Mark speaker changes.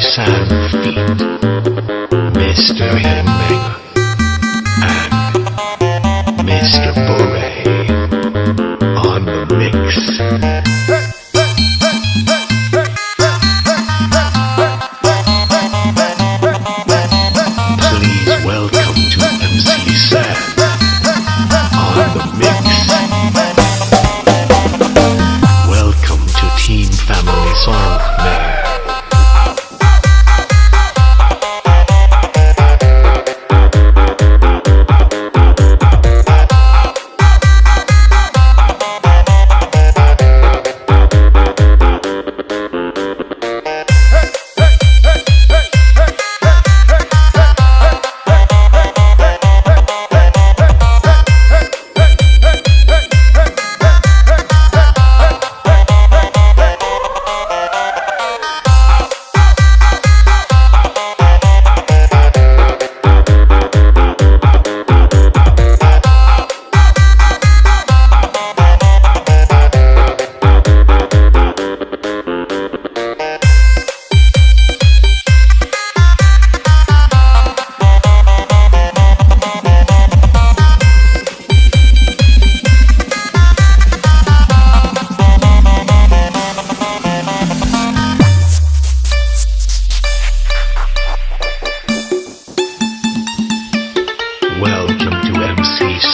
Speaker 1: Sam Feet, Mr. Hembenger, and Mr. Bure on the mix.